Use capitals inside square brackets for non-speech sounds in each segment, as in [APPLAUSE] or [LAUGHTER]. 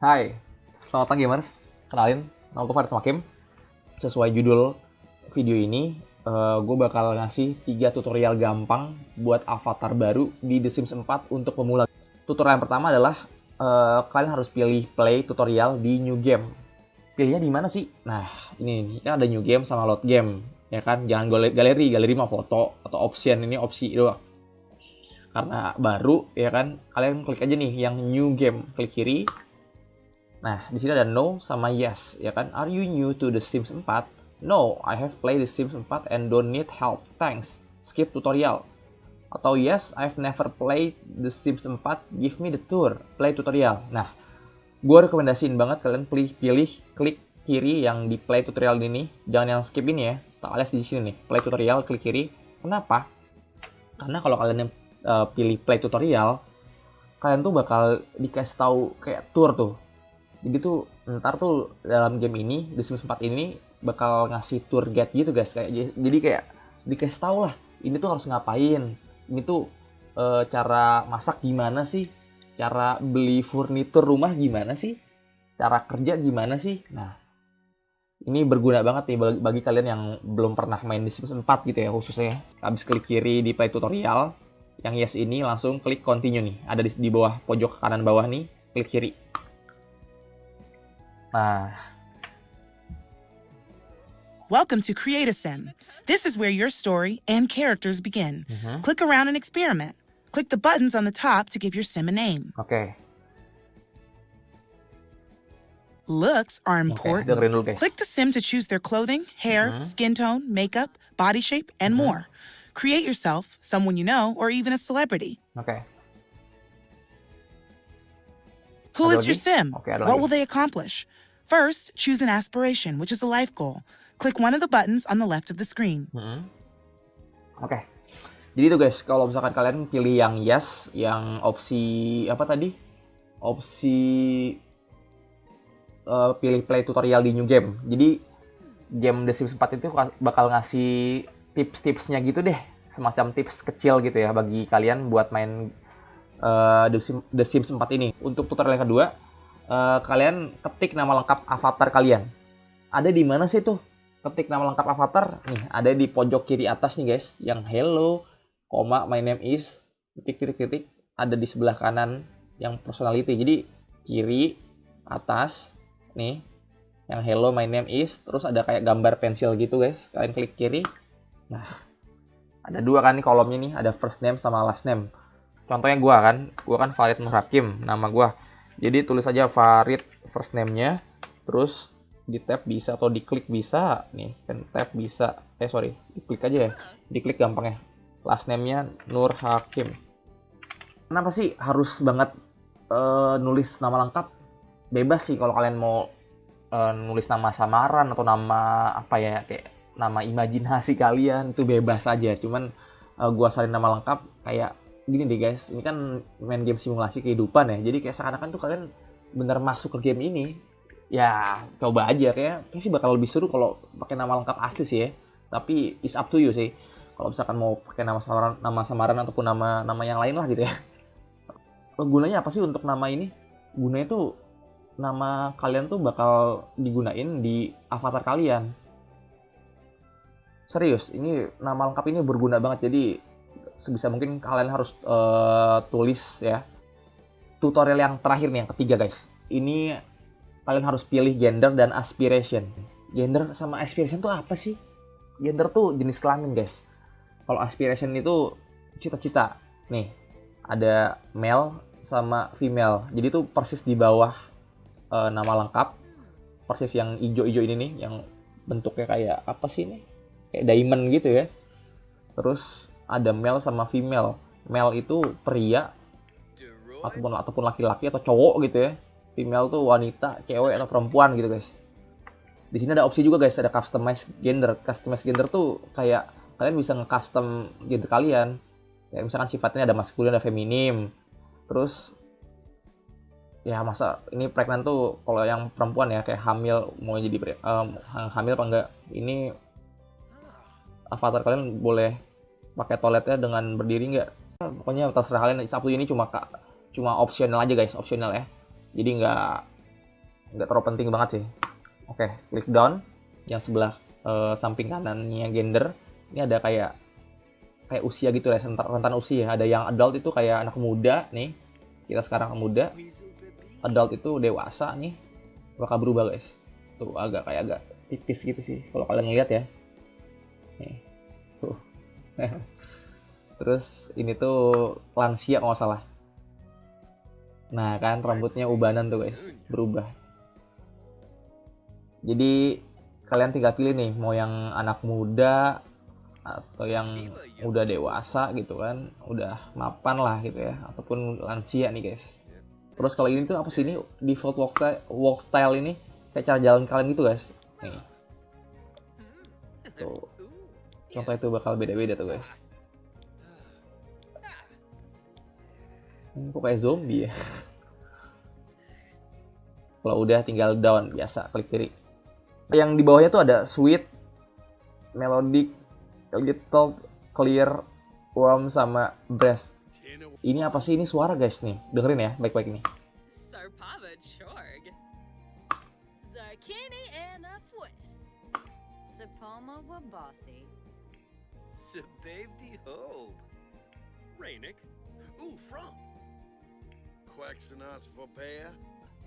Hai, selamat pagi gamers. Kenalin, nama gue Farid Makim. Sesuai judul video ini, uh, gue bakal ngasih 3 tutorial gampang buat avatar baru di The Sims 4 untuk pemula. Tutorial yang pertama adalah uh, kalian harus pilih play tutorial di new game. Pilihnya di mana sih? Nah, ini nih, kan ada new game sama load game. Ya kan, jangan galeri, galeri mah foto atau option, ini opsi doang. Karena baru, ya kan, kalian klik aja nih yang new game, klik kiri, Nah, di sini ada no sama yes, ya kan? Are you new to The Sims 4? No, I have played The Sims 4 and don't need help. Thanks. Skip tutorial. Atau yes, I've never played The Sims 4. Give me the tour. Play tutorial. Nah, gue rekomendasiin banget kalian pilih, pilih klik kiri yang di play tutorial ini. Jangan yang skip ini ya. Tak alias di sini nih. Play tutorial, klik kiri. Kenapa? Karena kalau kalian uh, pilih play tutorial, kalian tuh bakal dikasih tahu kayak tour tuh jadi tuh ntar tuh dalam game ini di Sims 4 ini bakal ngasih tour guide gitu guys. Kayak jadi kayak dikasih tau lah ini tuh harus ngapain? Ini tuh e, cara masak gimana sih? Cara beli furnitur rumah gimana sih? Cara kerja gimana sih? Nah ini berguna banget nih bagi, bagi kalian yang belum pernah main di Sims 4 gitu ya khususnya habis klik kiri di play tutorial yang yes ini langsung klik continue nih. Ada di, di bawah pojok kanan bawah nih klik kiri Nah. Welcome to Create a Sim. This is where your story and characters begin. Mm -hmm. Click around and experiment. Click the buttons on the top to give your sim a name. Okay. Looks are important. Okay, Click the sim to choose their clothing, hair, mm -hmm. skin tone, makeup, body shape, and mm -hmm. more. Create yourself, someone you know, or even a celebrity. Okay. Who is your sim? Okay, what will they accomplish? First, choose an aspiration, which is a life goal. Click one of the buttons on the left of the screen. Hmm. Oke. Okay. Jadi itu guys, kalau misalkan kalian pilih yang yes, yang opsi apa tadi? Opsi uh, pilih play tutorial di new game. Jadi game The Sims 4 itu bakal ngasih tips-tipsnya gitu deh, semacam tips kecil gitu ya bagi kalian buat main uh, The, Sims, The Sims 4 ini. Untuk tutorial yang kedua, uh, kalian ketik nama lengkap avatar kalian. Ada di mana sih tuh? Ketik nama lengkap avatar. Nih, ada di pojok kiri atas nih guys, yang hello, koma my name is titik titik titik ada di sebelah kanan yang personality. Jadi kiri atas nih yang hello my name is terus ada kayak gambar pensil gitu guys. Kalian klik kiri. Nah, ada dua kan nih kolomnya nih, ada first name sama last name. Contohnya gua kan, gua kan Farid Nur Hakim, nama gua jadi tulis aja Farid first name-nya, terus di tab bisa atau diklik bisa nih, kan tab bisa. Eh sorry, diklik aja ya. Diklik gampang ya. Last name-nya Nur Hakim. Kenapa sih harus banget uh, nulis nama lengkap? Bebas sih kalau kalian mau uh, nulis nama samaran atau nama apa ya kayak nama imajinasi kalian itu bebas aja. Cuman uh, gua salin nama lengkap kayak gini deh guys, ini kan main game simulasi kehidupan ya. Jadi kayak seakan-akan tuh kalian bener masuk ke game ini. Ya, coba aja kayak kayak sih bakal lebih seru kalau pakai nama lengkap asli sih ya. Tapi is up to you sih. Kalau misalkan mau pakai nama samaran, nama samaran ataupun nama nama yang lain lah gitu ya. Gunanya apa sih untuk nama ini? Gunanya tuh nama kalian tuh bakal digunain di avatar kalian. Serius, ini nama lengkap ini berguna banget. Jadi sebisa mungkin kalian harus uh, tulis ya tutorial yang terakhir nih yang ketiga guys. Ini kalian harus pilih gender dan aspiration. Gender sama aspiration tuh apa sih? Gender tuh jenis kelamin guys. Kalau aspiration itu cita-cita. Nih ada male sama female. Jadi tuh persis di bawah uh, nama lengkap. Persis yang hijau-hijau ini nih yang bentuknya kayak apa sih ini? Kayak diamond gitu ya. Terus ada male sama female. Male itu pria ataupun ataupun laki-laki atau cowok gitu ya. Female tuh wanita, cewek atau perempuan gitu guys. Di sini ada opsi juga guys, ada customize gender. Customize gender tuh kayak kalian bisa nge-custom gender kalian. Ya misalkan sifatnya ada maskulin, ada feminim. Terus ya masa ini pregnant tuh kalau yang perempuan ya kayak hamil mau jadi um, hamil apa enggak ini avatar kalian boleh pakai toiletnya dengan berdiri nggak? Pokoknya terserah kalian. Sabtu ini cuma kak cuma opsional aja guys. Opsional ya. Jadi nggak nggak terlalu penting banget sih. Oke klik down. Yang sebelah uh, samping kanannya gender. Ini ada kayak kayak usia gitu ya rentan, rentan usia ada yang adult itu kayak anak muda nih. Kita sekarang muda. Adult itu dewasa nih. Bakal berubah guys. Tuh agak kayak agak tipis gitu sih kalau kalian ngeliat ya. Nih [LAUGHS] terus ini tuh lansia kalau salah. Nah kan rambutnya ubanan tuh guys. Berubah. Jadi kalian tinggal pilih nih mau yang anak muda atau yang udah dewasa gitu kan. Udah mapan lah gitu ya. Ataupun lansia nih guys. Terus kalau ini tuh apa sih ini? Default walk style, walk style ini? Kayak cara jalan kalian gitu guys. Nih. Tuh contoh itu bakal beda-beda tuh guys. Ini kok kayak zombie ya? Kalau udah tinggal down biasa klik kiri. Yang di bawahnya tuh ada sweet melodic little clear warm sama breast ini apa sih? Ini suara guys nih. Dengerin ya baik-baik nih. Wabasi. Sebabdi Hope. Rainik. Ooh, from. Quaxanas Vopea.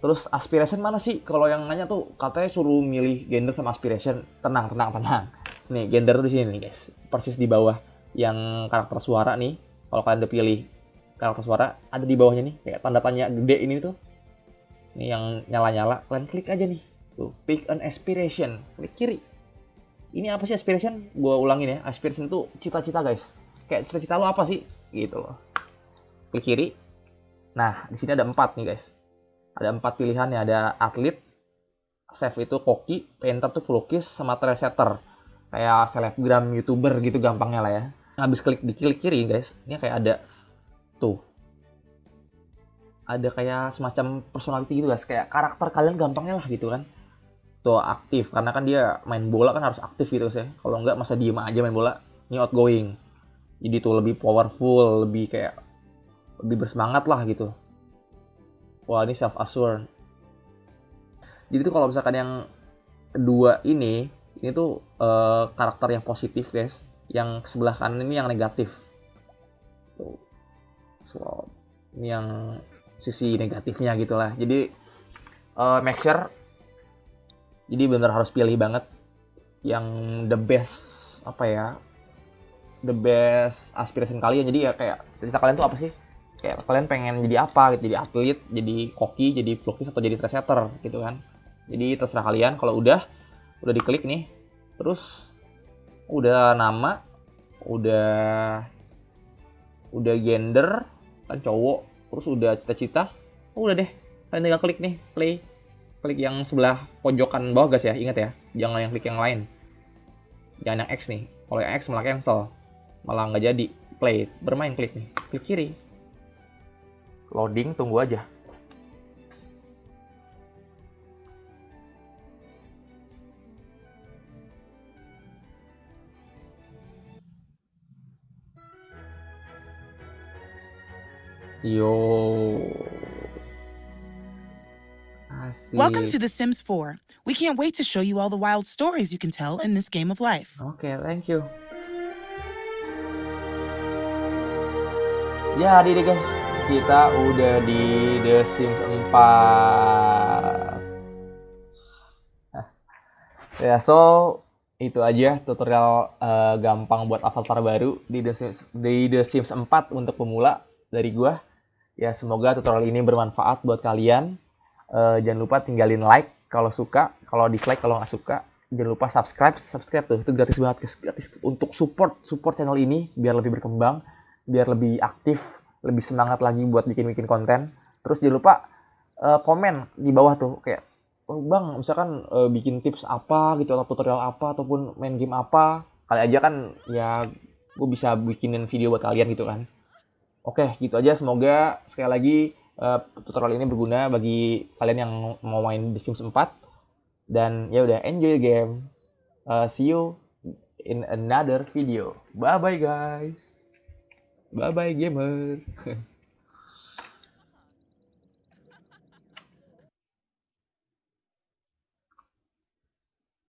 Terus aspiration mana sih? Kalau yang nanya tuh katanya suruh milih gender sama aspiration. Tenang, tenang, tenang. Nih, gender tuh di sini nih, guys. Persis di bawah yang karakter suara nih. Kalau kalian udah pilih karakter suara, ada di bawahnya nih kayak tanda tanya gede ini tuh. Ini yang nyala-nyala, kalian klik aja nih. Tuh, pick an aspiration. Klik kiri. Ini apa sih aspiration? Gua ulangin ya. Aspiration itu cita-cita, guys. Kayak cita-cita lo apa sih? Gitu loh. Klik kiri. Nah, di sini ada empat nih, guys. Ada empat pilihan ya. Ada atlet, save itu koki, painter tuh pelukis, sama trendsetter. Kayak selebgram, youtuber gitu gampangnya lah ya. Habis klik di klik kiri, guys. Ini kayak ada tuh ada kayak semacam personality gitu guys kayak karakter kalian gampangnya lah gitu kan tuh aktif. Karena kan dia main bola kan harus aktif gitu sih. Kalau nggak masa diem aja main bola. Ini outgoing. Jadi tuh lebih powerful lebih kayak lebih bersemangat lah gitu. Wah ini self assured jadi tuh kalau misalkan yang dua ini ini tuh uh, karakter yang positif guys. Yang sebelah kanan ini yang negatif. So, ini yang sisi negatifnya gitulah jadi uh, make sure jadi bener harus pilih banget yang the best apa ya the best aspiration kalian. Jadi ya kayak cerita kalian tuh apa sih? Kayak kalian pengen jadi apa gitu? Jadi atlet jadi koki jadi vlogis atau jadi trendsetter gitu kan. Jadi terserah kalian. Kalau udah udah diklik nih. Terus udah nama udah udah gender kan cowok. Terus udah cita-cita udah deh. Kalian tinggal klik nih play klik yang sebelah pojokan bawah guys ya. Ingat ya jangan yang klik yang lain. Jangan yang X nih. Kalau yang X malah cancel. Malah nggak jadi. Play. Bermain klik nih. Klik kiri. Loading tunggu aja. Yo. Welcome to The Sims 4. We can't wait to show you all the wild stories you can tell in this game of life. Okay, thank you. Jadi deh guys, kita udah di The Sims 4. ya, so itu aja tutorial uh, gampang buat avatar baru di The Sims, di The Sims 4 untuk pemula dari gua. Ya, semoga tutorial ini bermanfaat buat kalian uh, jangan lupa tinggalin like kalau suka kalau dislike kalau nggak suka. Jangan lupa subscribe subscribe tuh. Itu gratis banget gratis untuk support support channel ini biar lebih berkembang biar lebih aktif lebih semangat lagi buat bikin bikin konten. Terus jangan lupa uh, komen di bawah tuh. Kayak oh, bang misalkan uh, bikin tips apa gitu atau tutorial apa ataupun main game apa. Kali aja kan ya gue bisa bikinin video buat kalian gitu kan. Oke gitu aja. Semoga sekali lagi uh, tutorial ini berguna bagi kalian yang mau main The Sims 4 dan ya udah enjoy the game. Uh, see you in another video. Bye bye guys. Bye bye gamer. [LAUGHS]